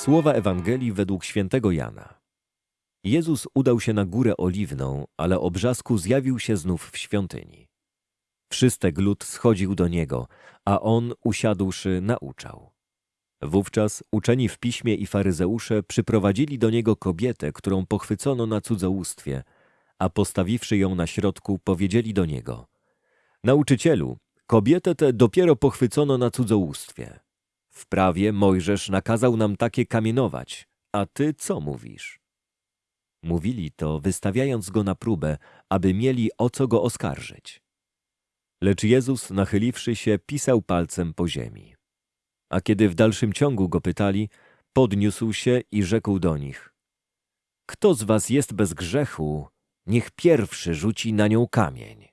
Słowa Ewangelii według świętego Jana. Jezus udał się na górę oliwną, ale o brzasku zjawił się znów w świątyni. Wszystek lud schodził do niego, a on, usiadłszy, nauczał. Wówczas uczeni w piśmie i faryzeusze przyprowadzili do niego kobietę, którą pochwycono na cudzołóstwie, a postawiwszy ją na środku, powiedzieli do niego: Nauczycielu, kobietę tę dopiero pochwycono na cudzołóstwie. W prawie Mojżesz nakazał nam takie kamienować, a ty co mówisz? Mówili to, wystawiając go na próbę, aby mieli o co go oskarżyć. Lecz Jezus, nachyliwszy się, pisał palcem po ziemi. A kiedy w dalszym ciągu go pytali, podniósł się i rzekł do nich: Kto z was jest bez grzechu, niech pierwszy rzuci na nią kamień.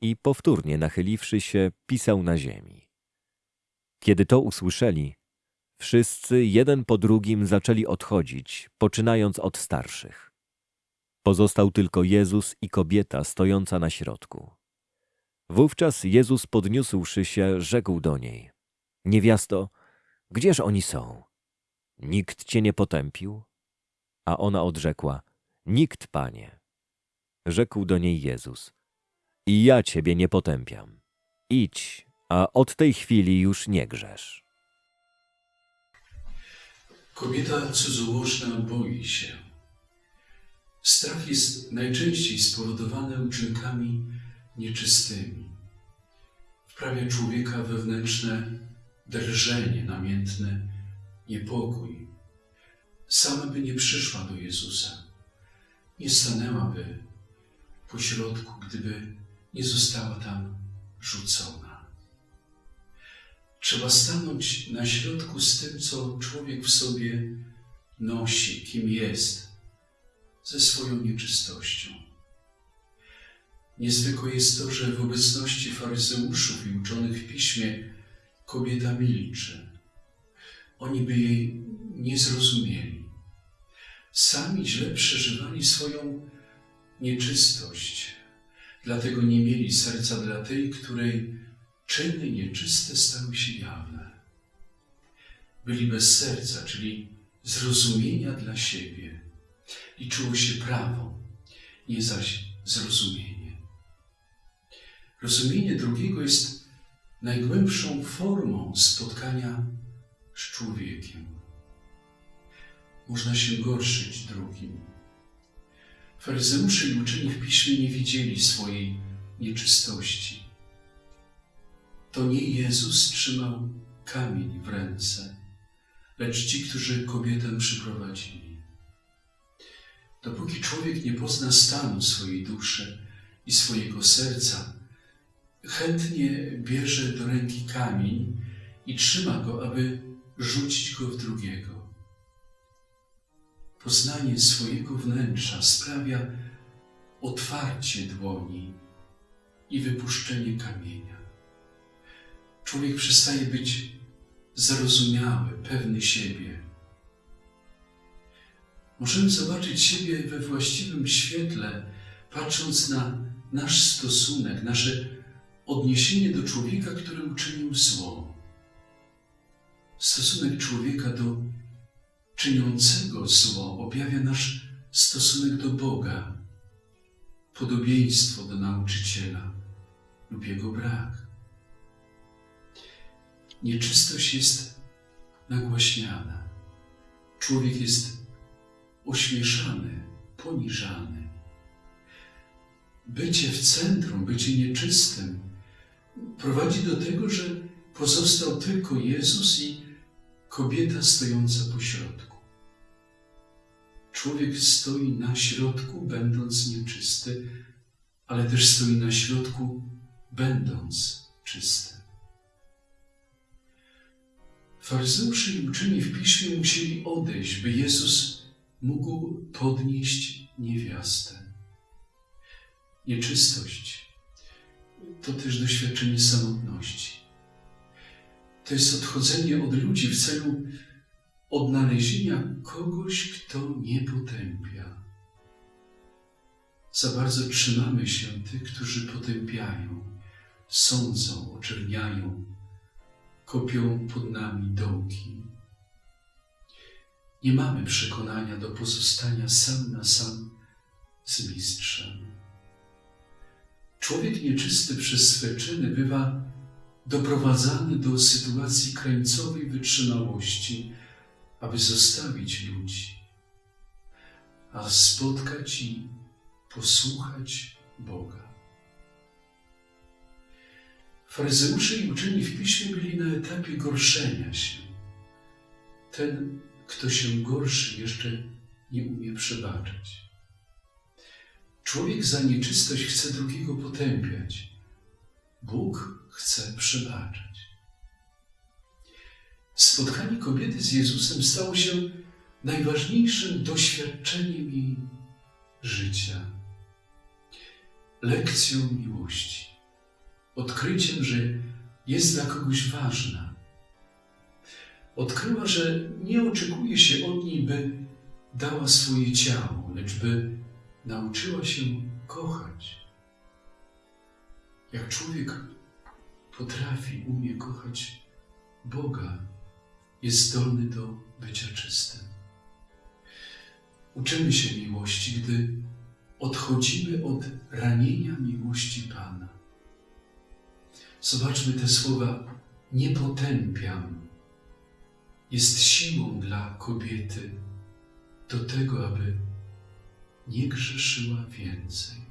I powtórnie nachyliwszy się, pisał na ziemi. Kiedy to usłyszeli, wszyscy jeden po drugim zaczęli odchodzić, poczynając od starszych. Pozostał tylko Jezus i kobieta stojąca na środku. Wówczas Jezus podniósłszy się, rzekł do niej: Niewiasto, gdzież oni są? Nikt cię nie potępił? A ona odrzekła: Nikt, panie. Rzekł do niej Jezus: I ja ciebie nie potępiam. Idź, a od tej chwili już nie grzesz. Kobieta cudzołożna boi się. Strach jest najczęściej spowodowany uczynkami nieczystymi. Wprawia człowieka wewnętrzne drżenie namiętne, niepokój. Sama by nie przyszła do Jezusa, nie stanęłaby po środku, gdyby nie została tam rzucona. Trzeba stanąć na środku z tym, co człowiek w sobie nosi, kim jest, ze swoją nieczystością. Niezwykłe jest to, że w obecności faryzeuszów i uczonych w piśmie kobieta milczy. Oni by jej nie zrozumieli. Sami źle przeżywali swoją nieczystość, dlatego nie mieli serca dla tej, której czyny nieczyste stały się jawne. Byli bez serca, czyli zrozumienia dla siebie. Liczyło się prawo, nie zaś zrozumienie. Rozumienie drugiego jest najgłębszą formą spotkania z człowiekiem. Można się gorszyć drugim. Faryzeusze i uczeni w piśmie nie widzieli swojej nieczystości. To nie Jezus trzymał kamień w ręce, lecz ci, którzy kobietę przyprowadzili. Dopóki człowiek nie pozna stanu swojej duszy i swojego serca, chętnie bierze do ręki kamień i trzyma go, aby rzucić go w drugiego. Poznanie swojego wnętrza sprawia otwarcie dłoni i wypuszczenie kamienia. Człowiek przestaje być zarozumiały, pewny siebie. Możemy zobaczyć siebie we właściwym świetle, patrząc na nasz stosunek, nasze odniesienie do człowieka, który uczynił zło. Stosunek człowieka do czyniącego zło objawia nasz stosunek do Boga, podobieństwo do nauczyciela lub jego brak. Nieczystość jest nagłaśniana. Człowiek jest ośmieszany, poniżany. Bycie w centrum, bycie nieczystym prowadzi do tego, że pozostał tylko Jezus i kobieta stojąca po środku. Człowiek stoi na środku, będąc nieczysty, ale też stoi na środku, będąc czysty. Faryzeusze i uczeni w piśmie musieli odejść, by Jezus mógł podnieść niewiastę. Nieczystość to też doświadczenie samotności. To jest odchodzenie od ludzi w celu odnalezienia kogoś, kto nie potępia. Za bardzo trzymamy się tych, którzy potępiają, sądzą, oczerniają, kopią pod nami dołki. nie mamy przekonania do pozostania sam na sam z mistrzem. Człowiek nieczysty przez swe czyny bywa doprowadzany do sytuacji krańcowej wytrzymałości, aby zostawić ludzi, a spotkać i posłuchać Boga. Faryzeusze i uczeni w piśmie byli na etapie gorszenia się. Ten, kto się gorszy, jeszcze nie umie przebaczać. Człowiek za nieczystość chce drugiego potępiać. Bóg chce przebaczać. Spotkanie kobiety z Jezusem stało się najważniejszym doświadczeniem jej życia, lekcją miłości, odkryciem, że jest dla kogoś ważna. Odkryła, że nie oczekuje się od niej, by dała swoje ciało, lecz by nauczyła się kochać. Jak człowiek potrafi, umie kochać Boga, jest zdolny do bycia czystym. Uczymy się miłości, gdy odchodzimy od ranienia miłości Pana. Zobaczmy te słowa: Nie potępiam. Jest siłą dla kobiety do tego, aby nie grzeszyła więcej.